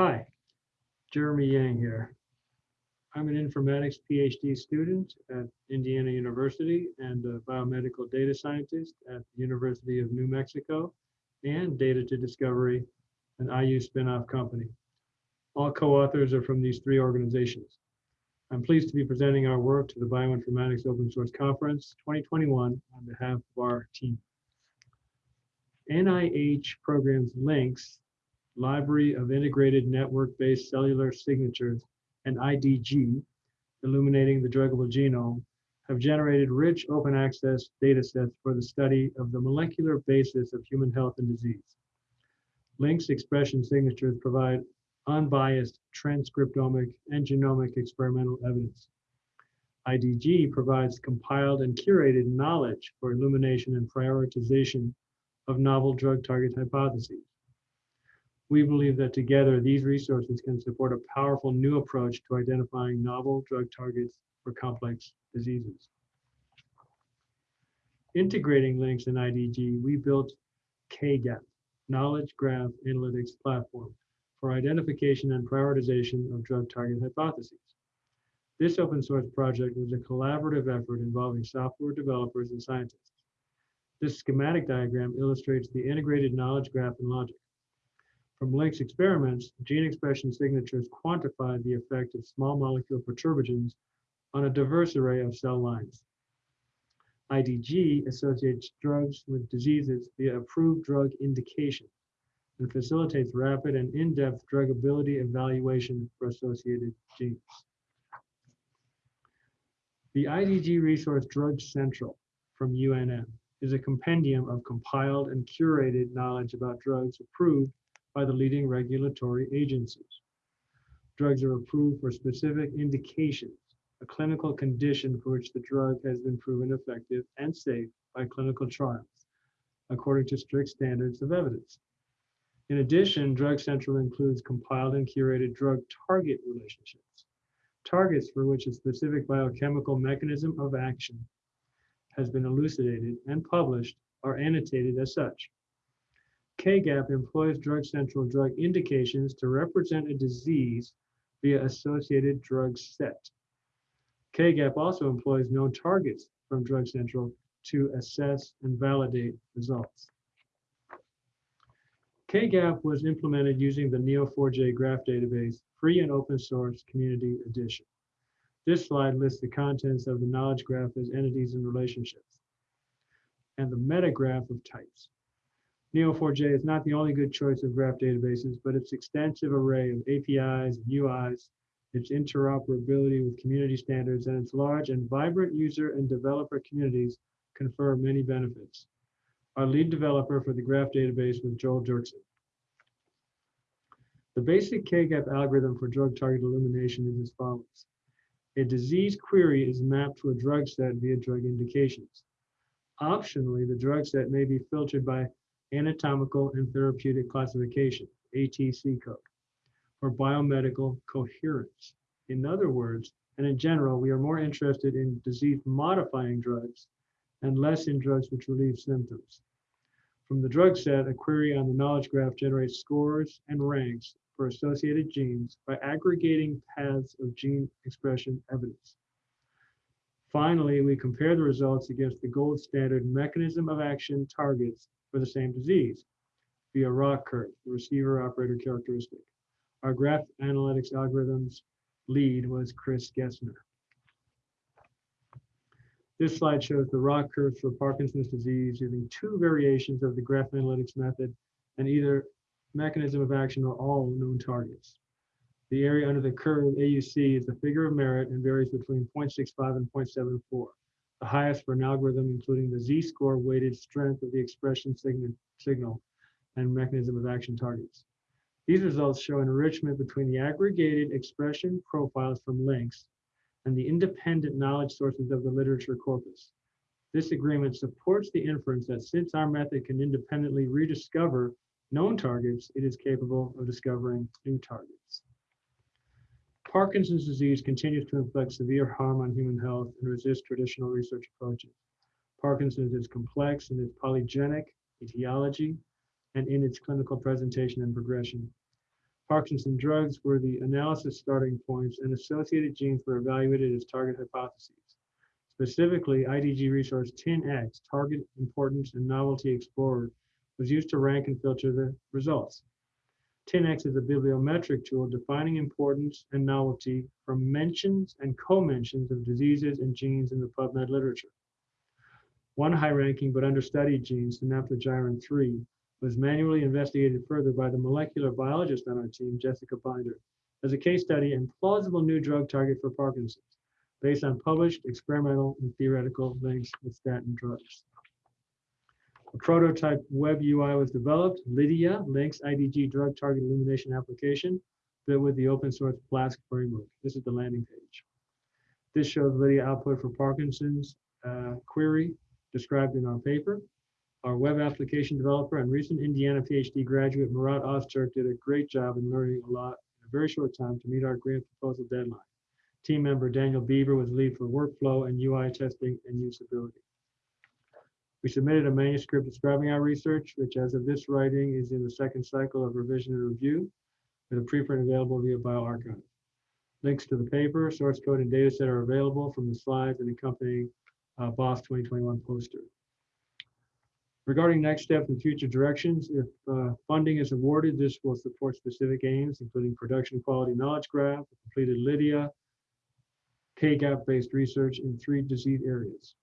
Hi, Jeremy Yang here. I'm an informatics PhD student at Indiana University and a biomedical data scientist at the University of New Mexico and Data to Discovery, an IU spinoff company. All co-authors are from these three organizations. I'm pleased to be presenting our work to the Bioinformatics Open Source Conference 2021 on behalf of our team. NIH programs LINCS, Library of Integrated Network-Based Cellular Signatures, and IDG, Illuminating the Druggable Genome, have generated rich open access data sets for the study of the molecular basis of human health and disease. LINCS expression signatures provide unbiased transcriptomic and genomic experimental evidence. IDG provides compiled and curated knowledge for illumination and prioritization of novel drug target hypotheses. We believe that together these resources can support a powerful new approach to identifying novel drug targets for complex diseases. Integrating LINCS and IDG, we built KGAP, Knowledge Graph Analytics Platform, for identification and prioritization of drug target hypotheses. This open source project was a collaborative effort involving software developers and scientists. This schematic diagram illustrates the integrated knowledge graph and logic. From LINCS experiments, gene expression signatures quantified the effect of small molecule perturbagens on a diverse array of cell lines. IDG associates drugs with diseases via approved drug indication and facilitates rapid and in-depth druggability evaluation for associated genes. The IDG resource Drug Central from UNM is a compendium of compiled and curated knowledge about drugs approved by the leading regulatory agencies. Drugs are approved for specific indications, a clinical condition for which the drug has been proven effective and safe by clinical trials, according to strict standards of evidence. In addition, Drug Central includes compiled and curated drug target relationships, targets for which a specific biochemical mechanism of action has been elucidated and published are annotated as such. KGAP employs Drug Central drug indications to represent a disease via associated drug set. KGAP also employs known targets from Drug Central to assess and validate results. KGAP was implemented using the Neo4j graph database, free and open source community edition. This slide lists the contents of the knowledge graph as entities and relationships, and the metagraph of types. Neo4j is not the only good choice of graph databases, but its extensive array of APIs and UIs, its interoperability with community standards, and its large and vibrant user and developer communities confer many benefits. Our lead developer for the graph database was Joel Duerksen. The basic KGAP algorithm for drug target illumination is as follows. A disease query is mapped to a drug set via drug indications. Optionally, the drug set may be filtered by anatomical and therapeutic classification, ATC code, for biomedical coherence. In other words, and in general, we are more interested in disease modifying drugs and less in drugs which relieve symptoms. From the drug set, a query on the knowledge graph generates scores and ranks for associated genes by aggregating paths of gene expression evidence. Finally, we compare the results against the gold standard mechanism of action targets for the same disease via ROC curve, the receiver operator characteristic. Our graph analytics algorithms lead was Chris Gessner. This slide shows the ROC curves for Parkinson's disease using two variations of the graph analytics method and either mechanism of action or all known targets. The area under the curve AUC is the figure of merit and varies between 0.65 and 0.74, the highest for an algorithm including the z-score weighted strength of the expression signal, signal and mechanism of action targets. These results show enrichment between the aggregated expression profiles from LINCS and the independent knowledge sources of the literature corpus. This agreement supports the inference that since our method can independently rediscover known targets, it is capable of discovering new targets. Parkinson's disease continues to inflict severe harm on human health and resist traditional research approaches. Parkinson's is complex in its polygenic etiology and in its clinical presentation and progression. Parkinson drugs were the analysis starting points and associated genes were evaluated as target hypotheses. Specifically, IDG resource TIN-X, Target Importance and Novelty Explorer, was used to rank and filter the results. TIN-X is a bibliometric tool defining importance and novelty from mentions and co-mentions of diseases and genes in the PubMed literature. One high-ranking but understudied gene, synaptogyrin 3, was manually investigated further by the molecular biologist on our team, Jessica Binder, as a case study and plausible new drug target for Parkinson's, based on published experimental and theoretical links with statin drugs. A prototype web UI was developed, Lydia, LINCS IDG drug target illumination application, built with the open source Flask framework. This is the landing page. This shows Lydia output for Parkinson's uh, query described in our paper. Our web application developer and recent Indiana PhD graduate Murat Ozturk did a great job in learning a lot in a very short time to meet our grant proposal deadline. Team member Daniel Biber was lead for workflow and UI testing and usability. We submitted a manuscript describing our research, which as of this writing is in the second cycle of revision and review, with a preprint available via bioRxiv. Links to the paper, source code, and dataset are available from the slides and accompanying uh, BOSC 2021 poster. Regarding next steps and future directions, if uh, funding is awarded, this will support specific aims, including production quality knowledge graph, completed Lydia, K-gap-based research in three disease areas.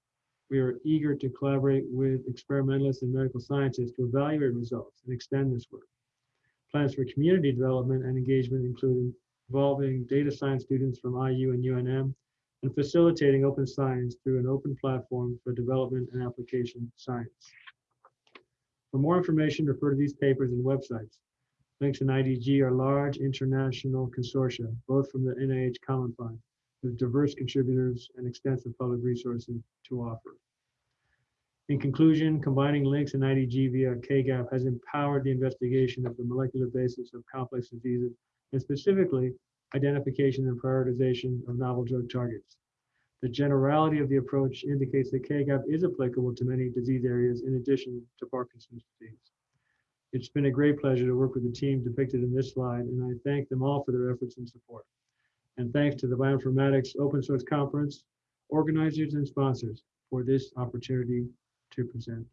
We are eager to collaborate with experimentalists and medical scientists to evaluate results and extend this work. Plans for community development and engagement include involving data science students from IU and UNM and facilitating open science through an open platform for development and application science. For more information, refer to these papers and websites. LINCS and IDG are large international consortia, both from the NIH Common Fund, with diverse contributors and extensive public resources to offer. In conclusion, combining LINCS and IDG via KGAP has empowered the investigation of the molecular basis of complex diseases, and specifically identification and prioritization of novel drug targets. The generality of the approach indicates that KGAP is applicable to many disease areas in addition to Parkinson's disease. It's been a great pleasure to work with the team depicted in this slide, and I thank them all for their efforts and support. And thanks to the Bioinformatics Open Source Conference, organizers and sponsors for this opportunity to present.